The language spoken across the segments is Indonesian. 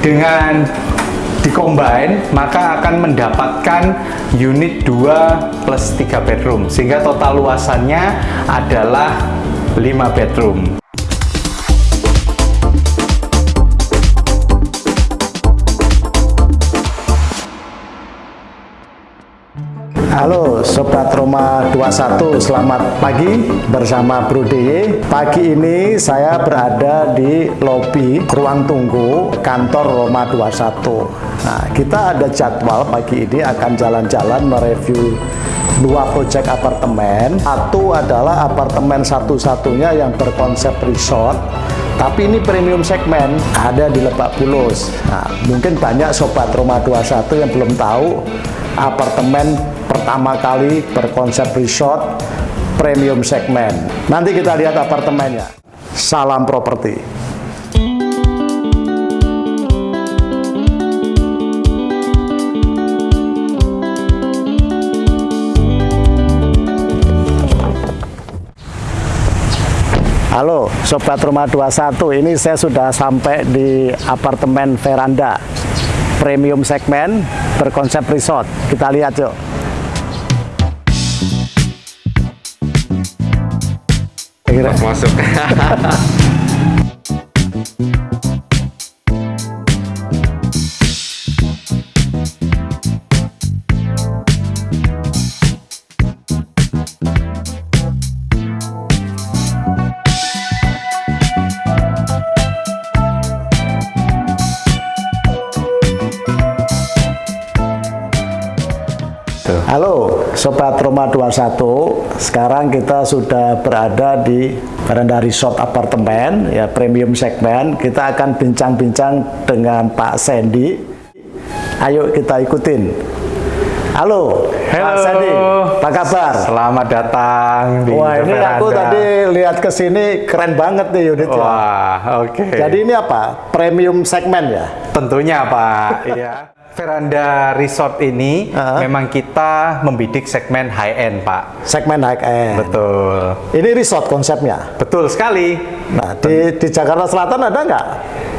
dengan dikombine maka akan mendapatkan unit 2 plus 3 bedroom. Sehingga total luasannya adalah 5 bedroom Halo Sobat Roma 21, selamat pagi bersama Bro DY. Pagi ini saya berada di lobi ruang tunggu kantor Roma 21. Nah, kita ada jadwal pagi ini akan jalan-jalan mereview dua proyek apartemen. Satu adalah apartemen satu-satunya yang berkonsep resort tapi ini premium segmen ada di Lebak Bulus. Nah, mungkin banyak sobat Roma 21 yang belum tahu apartemen pertama kali berkonsep resort premium segmen. Nanti kita lihat apartemennya. Salam properti. Halo Sobat Rumah 21 Ini saya sudah sampai di apartemen veranda Premium segmen berkonsep resort. Kita lihat yuk. Mas masuk Sobat Roma 21 Sekarang kita sudah berada di Veranda Resort Apartemen ya Premium segmen Kita akan bincang-bincang dengan Pak Sandy Ayo kita ikutin Halo, Halo. Pak Sandy, apa kabar? Selamat datang di Wah ini Veranda. aku tadi lihat ke sini keren banget nih unitnya Wah, oke. Jadi ini apa? Premium segmen ya? Tentunya Pak, iya. Veranda Resort ini Uh-huh. memang kita membidik segmen high end, Pak. Segmen high end Betul. Ini resort konsepnya Betul sekali. Nah di, di Jakarta Selatan ada nggak?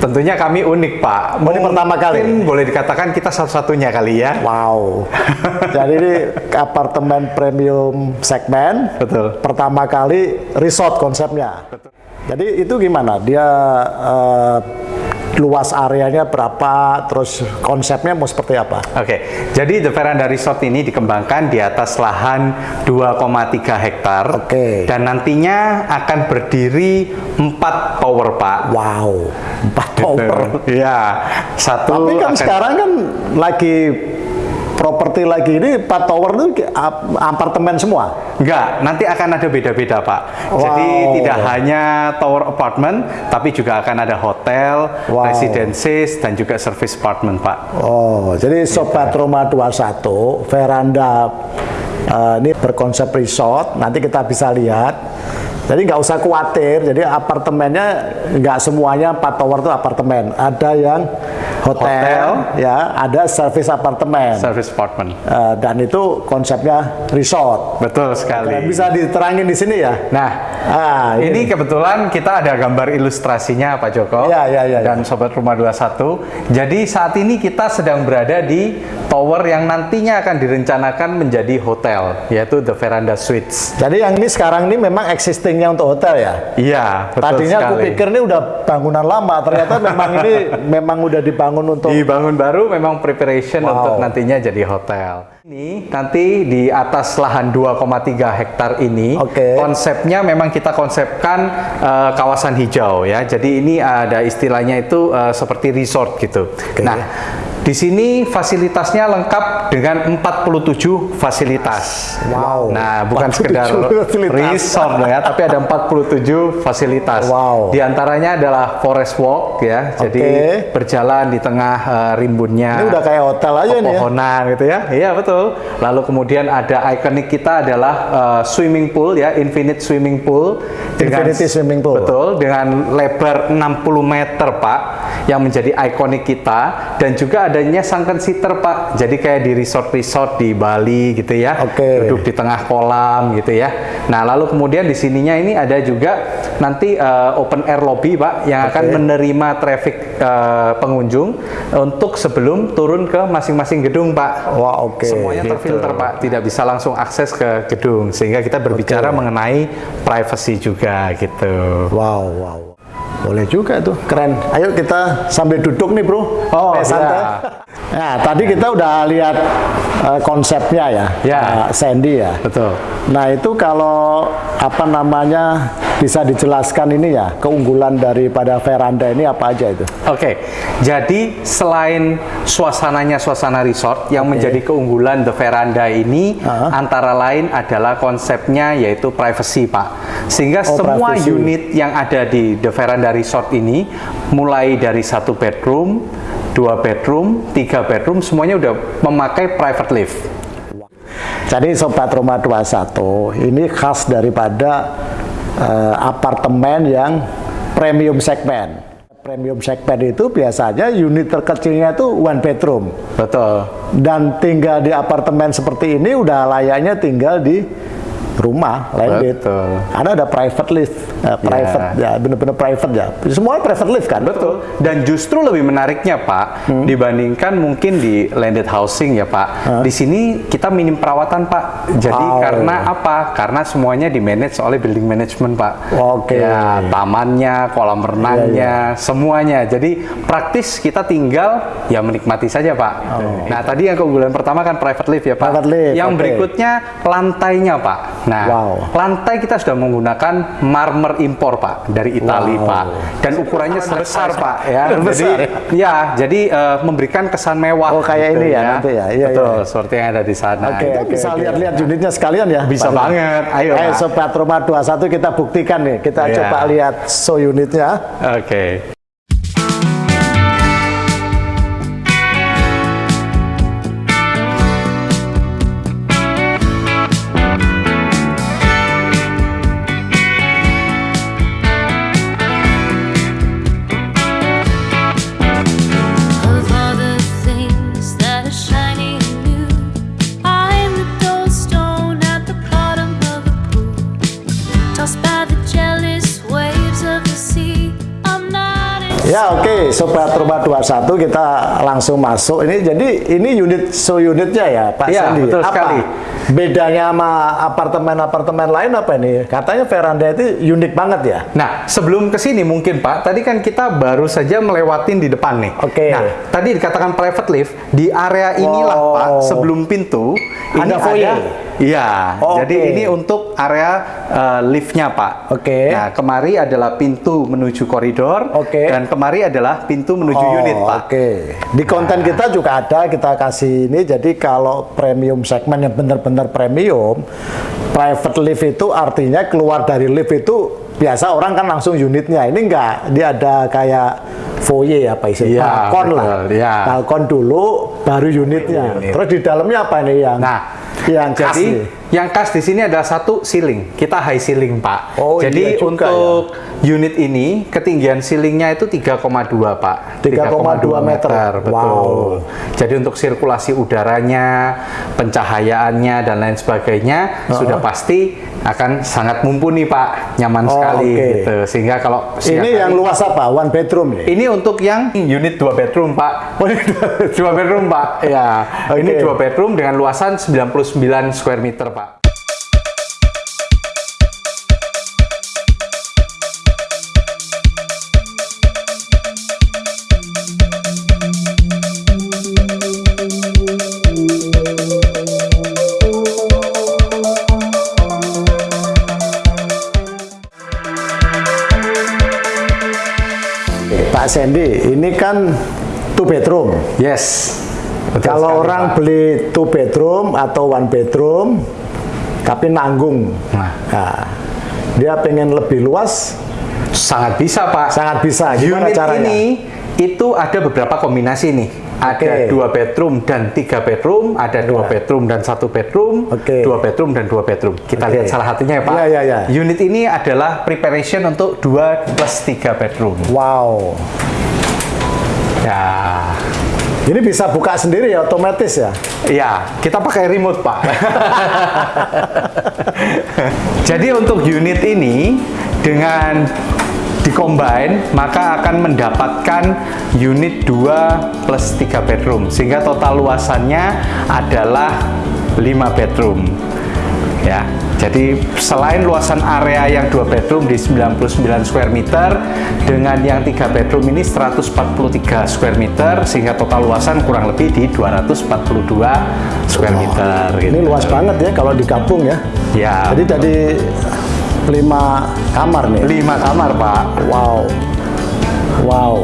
Tentunya kami unik, Pak. Oh, ini pertama kali? Boleh dikatakan kita satu-satunya kali ya. Wow. Jadi ini apartemen premium segmen. Betul. Pertama kali resort konsepnya. Jadi itu gimana? Dia eh, luas areanya berapa? Terus konsepnya mau seperti apa? Oke, jadi The Veranda Resort ini dikembangkan di atas lahan 2,3 hektar. Oke. Dan nantinya akan berdiri 4 tower, Pak. Wow. Empat tower. Iya. Satu Tapi kan akan- sekarang kan lagi properti lagi ini empat tower itu ap- apartemen semua. Enggak, nanti akan ada beda-beda Pak. Jadi Wow. tidak hanya tower apartment, tapi juga akan ada hotel, Wow. residences, dan juga service apartment Pak. Oh, jadi Sobat Roma 21, veranda eh, ini berkonsep resort, nanti kita bisa lihat. Jadi nggak usah khawatir, jadi apartemennya nggak semuanya empat tower itu apartemen. Ada yang hotel, ya, ada service apartemen. Service apartment. Eh, dan itu konsepnya resort. Betul sekali. Kalian bisa diterangin di sini ya? Nah, Ah, ini kebetulan kita ada gambar ilustrasinya Pak Joko Iya, iya, iya, dan Sobat Rumah 21. Jadi saat ini kita sedang berada di tower yang nantinya akan direncanakan menjadi hotel, yaitu The Veranda Suites. Jadi yang ini sekarang ini memang existingnya untuk hotel ya? Iya, betul Tadinya aku sekali. pikir ini udah bangunan lama, ternyata memang ini memang udah dibangun untuk Dibangun baru memang preparation Wow. untuk nantinya jadi hotel. Ini nanti di atas lahan 2,3 hektar ini Oke. konsepnya memang kita konsepkan eh, kawasan hijau ya. Jadi ini ada istilahnya itu eh, seperti resort gitu. Nah, di sini fasilitasnya lengkap dengan 47 fasilitas. Wow. Nah, bukan 47 sekedar fasilitas. resort ya, tapi ada 47 fasilitas. Wow. Di antaranya adalah forest walk ya. Jadi Oke. berjalan di tengah eh, rimbunnya ini udah kayak hotel aja nih ya. pepohonan gitu ya. Iya betul. Lalu kemudian ada ikonik kita adalah eh, swimming pool ya, infinite swimming pool Infinity swimming pool. Betul, dengan lebar 60 meter, Pak, yang menjadi ikonik kita dan juga adanya sunken seater Pak. Jadi kayak di resort-resort di Bali gitu ya. Oke. Duduk di tengah kolam gitu ya. Nah lalu kemudian di sininya ini ada juga nanti uh, open air lobby Pak yang akan Oke. menerima traffic uh, pengunjung untuk sebelum turun ke masing-masing gedung Pak. Wah, oke. Semuanya Gitu. terfilter Pak, tidak bisa langsung akses ke gedung sehingga kita berbicara mengenai privacy juga gitu. Wow, wow. Boleh juga tuh, keren. Ayo kita sambil duduk nih bro. Oh, Eh, santai. iya. Nah, tadi kita udah lihat eh, konsepnya ya, Ya. eh, Sandy ya. Betul. Nah itu kalau apa namanya bisa dijelaskan ini ya keunggulan daripada veranda ini apa aja itu? Oke, jadi selain suasananya suasana resort yang menjadi keunggulan The Veranda ini Ah. antara lain adalah konsepnya yaitu privacy, Pak. Sehingga Oh, semua privacy. unit yang ada di The Veranda Resort ini mulai dari satu bedroom, dua bedroom, tiga bedroom semuanya udah memakai private lift. Jadi Sobat Roma 21 ini khas daripada eh, apartemen yang premium segmen. Premium segmen itu biasanya unit terkecilnya itu one bedroom. Betul. Dan tinggal di apartemen seperti ini udah layaknya tinggal di rumah landed. Betul. Ada private lift, eh, private ya, benar-benar private ya. Semua private lift kan? Betul. Dan justru lebih menariknya Pak, dibandingkan mungkin di landed housing ya Pak. Di sini kita minim perawatan Pak. Jadi Wow. karena apa? Karena semuanya di manage oleh building management Pak. Oke. Ya, tamannya, kolam renangnya, semuanya. Jadi praktis kita tinggal ya menikmati saja Pak. Nah tadi yang keunggulan pertama kan private lift ya Pak. Private lift, Yang oke. berikutnya lantainya Pak. Nah Wow. lantai kita sudah menggunakan marmer impor Pak dari Italia Wow. Pak. Dan ukurannya sebesar Pak ya. Besar, jadi ya, jadi eh, memberikan kesan mewah. Oh, kayak ini ya, nanti ya. Iya, Betul, iya. seperti yang ada di sana. Oke, Itu bisa lihat-lihat unitnya sekalian ya. Bisa Pak? banget. Ayo, Ayo Pak. Sobat Roma 21 kita buktikan nih. Kita Iya. coba lihat show unitnya. Oke. Of Sobat Roma 21 kita langsung masuk. Ini jadi ini unit show unitnya ya Pak Iya, Sandi. betul apa sekali. Bedanya sama apartemen-apartemen lain apa nih? Katanya veranda itu unik banget ya. Nah, sebelum ke sini mungkin Pak, tadi kan kita baru saja melewatin di depan nih. Oke. Nah, tadi dikatakan private lift di area inilah Wow. Pak, sebelum pintu ini Ada foyer? Iya. Oh, jadi ini untuk area eh, liftnya Pak. Oke. Nah, kemari adalah pintu menuju koridor. Oke. Dan kemari adalah pintu menuju Oh, unit Pak. Oke. Di konten kita juga ada kita kasih ini. Jadi kalau premium segmen yang benar-benar premium, private lift itu artinya keluar dari lift itu biasa orang kan langsung unitnya. Ini enggak, dia ada kayak foyer apa istilahnya, Iya, balkon lah. betul, iya. Balkon dulu, baru unitnya. Unit. Terus di dalamnya apa ini yang Nah, yang jadi? Yang khas di sini adalah satu ceiling. Kita high ceiling, Pak. Oh, jadi iya juga untuk unit ini ketinggian ceilingnya itu 3,2, Pak. 3,2 meter. betul. Wow. Jadi untuk sirkulasi udaranya, pencahayaannya dan lain sebagainya sudah pasti akan sangat mumpuni, Pak. Nyaman Oh, sekali oke. gitu. Sehingga kalau Ini yang hari- luas apa? One bedroom nih? ini untuk yang unit 2 bedroom, Pak. Oh, ini 2 bedroom, Pak. Ya. Ini Oke. 2 bedroom dengan luasan 99 square meter, Pak. Pak Sandy, ini kan two bedroom. Yes. Betul Kalau sekali, orang Pak. beli two bedroom atau one bedroom, tapi nanggung, Nah. nah, dia pengen lebih luas, sangat bisa, Pak. sangat bisa. Gimana unit caranya? ini itu ada beberapa kombinasi nih. Ada Oke. dua bedroom dan tiga bedroom, ada dua Ya. bedroom dan satu bedroom, Oke. dua bedroom dan dua bedroom. Kita Oke. lihat salah satunya ya Pak. Ya, ya, ya. Unit ini adalah preparation untuk dua plus tiga bedroom. Wow, Ya, Ini bisa buka sendiri ya otomatis ya. Iya, kita pakai remote, Pak. Jadi untuk unit ini dengan dikombine maka akan mendapatkan unit 2 plus 3 bedroom sehingga total luasannya adalah 5 bedroom ya jadi selain luasan area yang 2 bedroom di 99 square meter dengan yang 3 bedroom ini 143 square meter sehingga total luasan kurang lebih di 242 square meter gitu. Ini luas banget ya kalau digabung ya. ya Jadi jadi lima kamar nih. 5 kamar Pak Wow. Wow.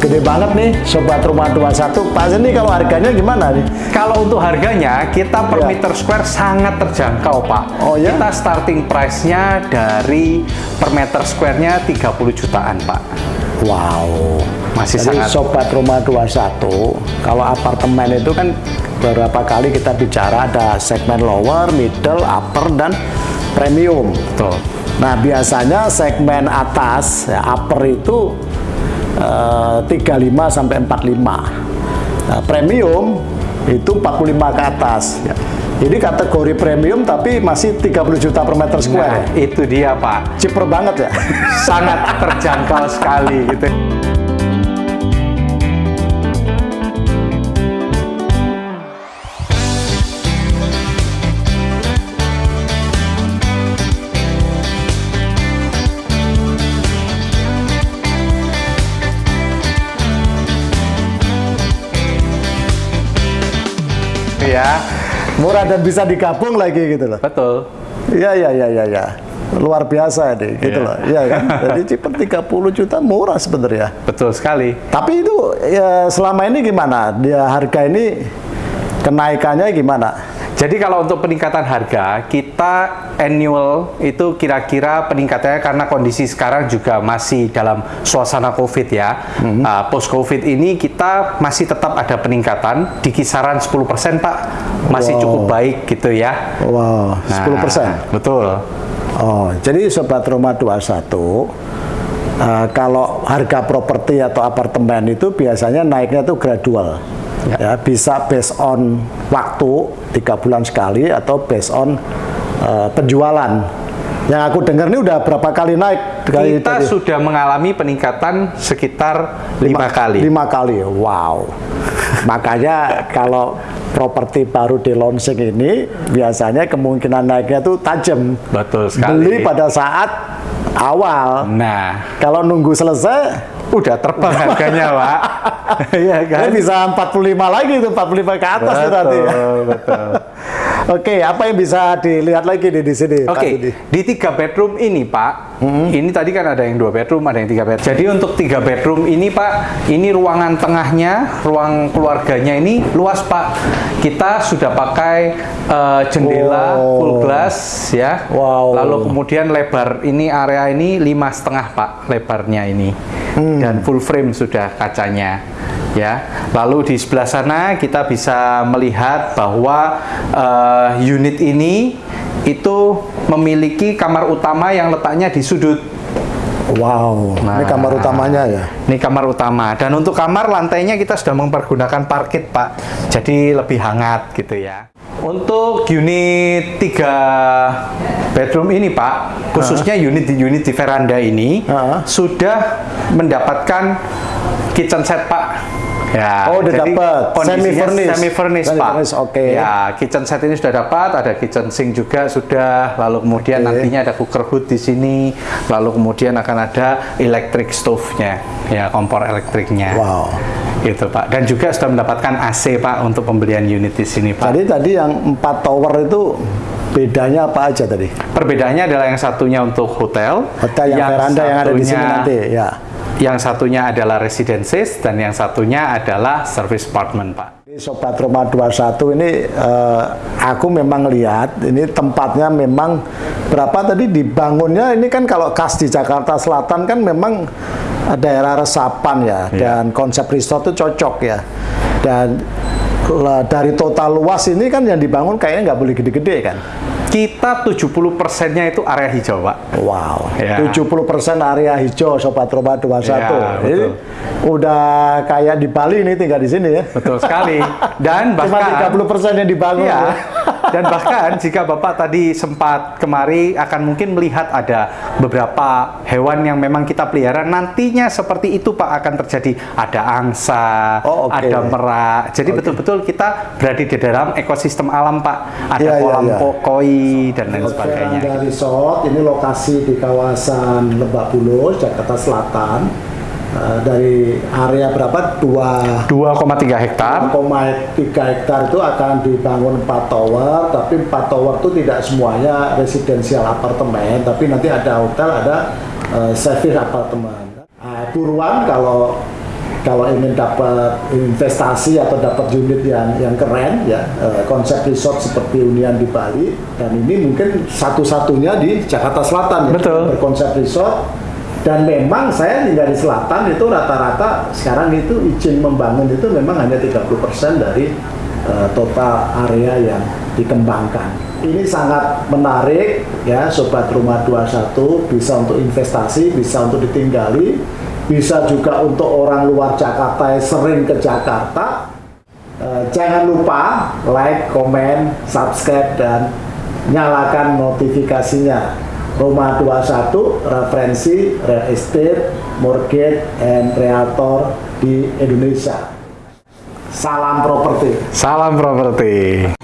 Gede banget nih Sobat Rumah 21. Pak Zeni kalau harganya gimana nih? Kalau untuk harganya, kita per Ya. meter square sangat terjangkau, Pak. Oh, ya? Kita starting price-nya dari per meter square-nya 30 jutaan, Pak. Wow. Masih Jadi sangat- Sobat Rumah 21, kalau apartemen itu kan beberapa kali kita bicara ada segmen lower, middle, upper, dan premium. Betul. Nah, biasanya segmen atas, ya, upper itu eh, 35 sampai 45. Nah, premium itu 45 ke atas. Ya. Jadi kategori premium tapi masih 30 juta per meter Nah, square. itu dia, Pak. Ciper banget ya. Sangat terjangkau sekali gitu. Ya, Murah dan bisa digabung lagi gitu loh. betul. Iya, iya, iya, iya, iya. Luar biasa deh, gitu Iya. loh. Iya kan? Jadi Ciper 30 juta murah sebenarnya. Betul sekali. Tapi itu ya, selama ini gimana? Dia harga ini kenaikannya gimana? Jadi kalau untuk peningkatan harga, kita annual itu kira-kira peningkatannya karena kondisi sekarang juga masih dalam suasana COVID ya. Uh, post COVID ini kita masih tetap ada peningkatan di kisaran 10% Pak. Masih Wow. cukup baik gitu ya. Wow, 10%. Nah, betul. Oh, jadi Sobat Rumah 21, eh, kalau harga properti atau apartemen itu biasanya naiknya tuh gradual. Ya. bisa based on waktu tiga bulan sekali atau based on eh, penjualan. Yang aku dengar ini udah berapa kali naik? Kita dari- sudah mengalami peningkatan sekitar lima kali. Lima kali, wow. Makanya kalau properti baru di launching ini biasanya kemungkinan naiknya tuh tajam. Betul sekali. Beli pada saat awal. Nah, Kalau nunggu selesai, udah terbang harganya, Pak. Iya kan? dia bisa 45 lagi tuh, 45 ke atas tuh nanti. ya. Betul, Oke, apa yang bisa dilihat lagi nih di sini? Oke, Didi? di tiga bedroom ini Pak, ini tadi kan ada yang dua bedroom, ada yang tiga bedroom. Jadi untuk tiga bedroom ini Pak, ini ruangan tengahnya, ruang keluarganya ini luas Pak. Kita sudah pakai eh, jendela Oh. full glass ya. Wow. Lalu kemudian lebar ini area ini lima setengah Pak lebarnya ini, dan full frame sudah kacanya ya. Lalu di sebelah sana kita bisa melihat bahwa eh, unit ini itu memiliki kamar utama yang letaknya di sudut. Wow, ini Nah. kamar utamanya ya. Ini kamar utama. Dan untuk kamar lantainya kita sudah mempergunakan parket, Pak. Jadi lebih hangat gitu ya. Untuk unit 3 bedroom ini, Pak, khususnya unit di unit di veranda ini Ah. sudah mendapatkan kitchen set, Pak. Ya, Oh, udah dapat. kondisinya Semi-furnished. semi-furnished, Pak. Semi-furnished, oke. Ya, kitchen set ini sudah dapat, ada kitchen sink juga sudah, lalu kemudian Oke. nantinya ada cooker hood di sini, lalu kemudian akan ada electric stove-nya, ya kompor elektriknya. Wow. Gitu Pak. Dan juga sudah mendapatkan AC Pak untuk pembelian unit di sini Pak. Tadi tadi yang empat tower itu bedanya apa aja tadi? Perbedaannya adalah yang satunya untuk hotel, Hotel yang, veranda yang ada di sini nanti, ya. Yang satunya adalah residences dan yang satunya adalah service apartment Pak. Sobat Rumah 21 ini eh, aku memang lihat ini tempatnya memang berapa tadi dibangunnya ini kan kalau khas di Jakarta Selatan kan memang daerah resapan ya Iya. dan konsep resort itu cocok ya dan lah, dari total luas ini kan yang dibangun kayaknya nggak boleh gede-gede kan kita 70 persennya itu area hijau, Pak. Wow, Ya. 70% area hijau Sobat Roma 21. Ya, Ini betul. udah kayak di Bali nih tinggal di sini ya. Betul sekali. Dan Cuma bahkan 30% yang dibangun. Iya. ya. Dan bahkan jika Bapak tadi sempat kemari akan mungkin melihat ada beberapa hewan yang memang kita pelihara nantinya seperti itu Pak akan terjadi ada angsa, Oh, oke. ada merak. Jadi betul-betul kita berada di dalam ekosistem alam Pak. Ada Iya, iya, kolam iya. ko- koi dan lain sebagainya. Veranda Resort ini lokasi di kawasan Lebak Bulus, Jakarta Selatan. Eh, dari area berapa? Dua 2,3 hektar. 3 hektar itu akan dibangun 4 tower, tapi 4 tower itu tidak semuanya residensial apartemen, tapi nanti ada hotel, ada eh, service apartemen. Nah, buruan kalau kalau ingin dapat investasi atau dapat unit yang yang keren ya eh, konsep resort seperti Unian di Bali dan ini mungkin satu-satunya di Jakarta Selatan ya Betul. berkonsep resort dan memang saya tinggal di selatan itu rata-rata sekarang itu izin membangun itu memang hanya 30% dari eh, total area yang dikembangkan. Ini sangat menarik ya sobat rumah 21 bisa untuk investasi, bisa untuk ditinggali, bisa juga untuk orang luar Jakarta yang sering ke Jakarta. Eh, jangan lupa like, komen, subscribe dan nyalakan notifikasinya. Roma 21 referensi real estate, mortgage, and realtor di Indonesia. Salam properti. Salam properti.